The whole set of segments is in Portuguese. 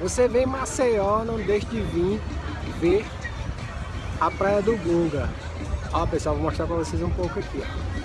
Você vem em Maceió, não deixe de vir ver a Praia do Gunga. Ó pessoal, vou mostrar pra vocês um pouco aqui, ó.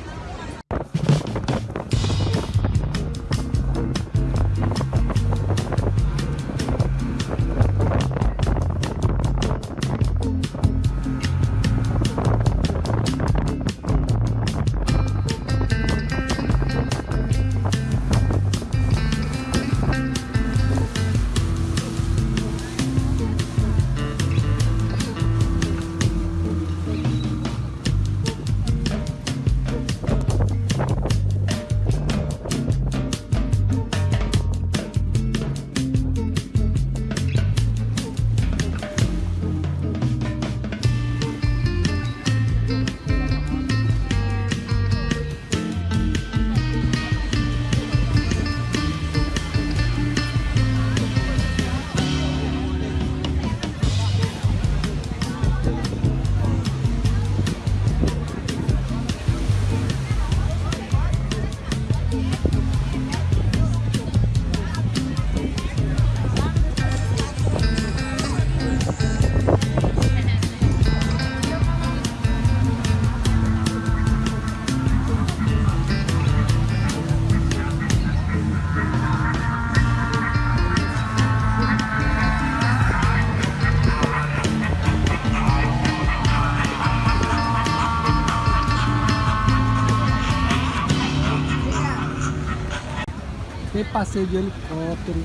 Tem passeio de helicóptero.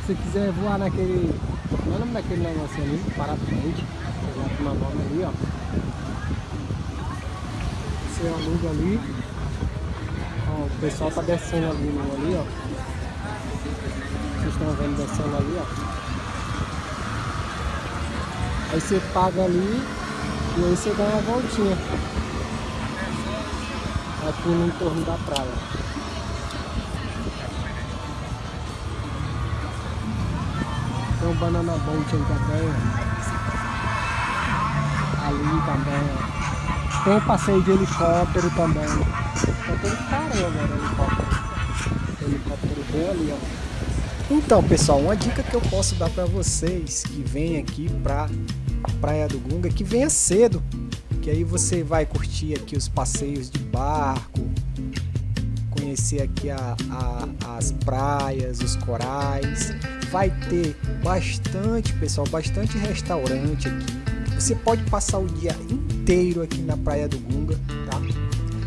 Se você quiser voar naquele. Qual é o nome daquele negócio ali? Parapente. É o nome ali, ó. Você aluga ali. Ó, o pessoal tá descendo ali, no, ali, ó. Vocês estão vendo descendo ali, ó. Aí você paga ali e aí você ganha uma voltinha aqui no entorno da praia. Um banana boat aí também. Ali também. Tem passeio de helicóptero também. Tá todo caramba helicóptero. Helicóptero ali, ó. Então, pessoal, uma dica que eu posso dar para vocês que vem aqui pra Praia do Gunga, que venha cedo, que aí você vai curtir aqui os passeios de barco, conhecer aqui a, a, as praias, os corais vai ter bastante, pessoal, bastante restaurante aqui. Você pode passar o dia inteiro aqui na Praia do Gunga, tá?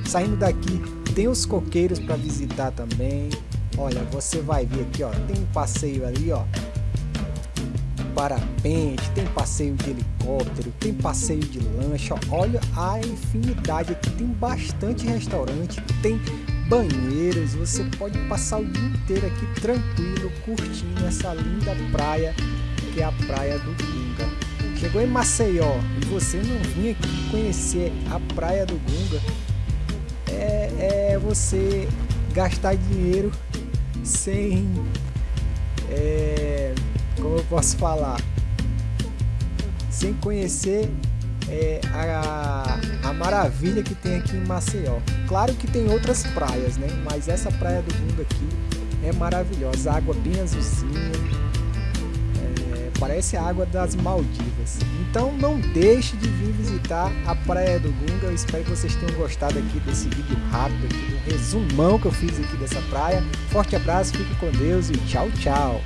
Saindo daqui, tem os coqueiros para visitar também. Olha, você vai ver aqui, ó, tem um passeio ali, ó, parapente, tem passeio de helicóptero, tem passeio de lancha, olha a infinidade aqui, tem bastante restaurante, tem banheiros, você pode passar o dia inteiro aqui tranquilo, curtindo essa linda praia que é a praia do Gunga. Chegou em Maceió e você não vinha aqui conhecer a praia do Gunga, é, é você gastar dinheiro sem, é, como eu posso falar, sem conhecer é, a, a maravilha que tem aqui em Maceió. Claro que tem outras praias, né? Mas essa praia do mundo aqui é maravilhosa. Água bem azulzinha. É, parece a água das Maldivas. Então não deixe de vir visitar a Praia do Gunga. Eu espero que vocês tenham gostado aqui desse vídeo rápido, aqui, do resumão que eu fiz aqui dessa praia. Forte abraço, fique com Deus e tchau, tchau.